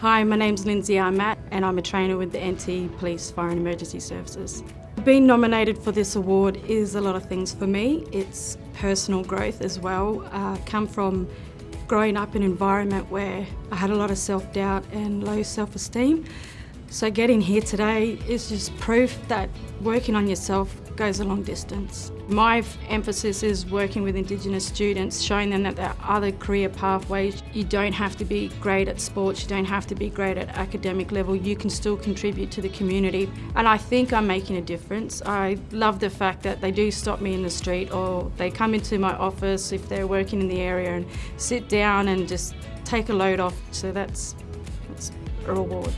Hi, my name's Lindsay Armat and I'm a trainer with the NT Police Fire and Emergency Services. Being nominated for this award is a lot of things for me. It's personal growth as well. Uh, come from growing up in an environment where I had a lot of self-doubt and low self-esteem. So getting here today is just proof that working on yourself goes a long distance. My emphasis is working with Indigenous students, showing them that there are other career pathways. You don't have to be great at sports, you don't have to be great at academic level, you can still contribute to the community. And I think I'm making a difference. I love the fact that they do stop me in the street or they come into my office if they're working in the area and sit down and just take a load off. So that's, that's a reward.